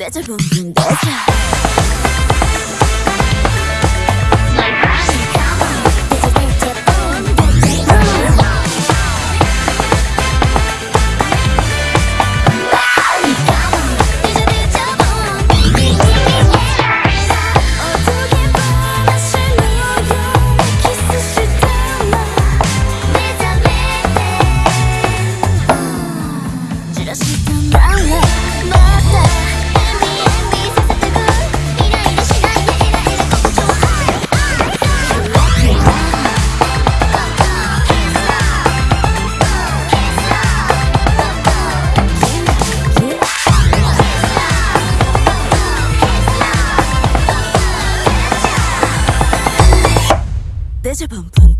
내절범인 대사 찾아본 분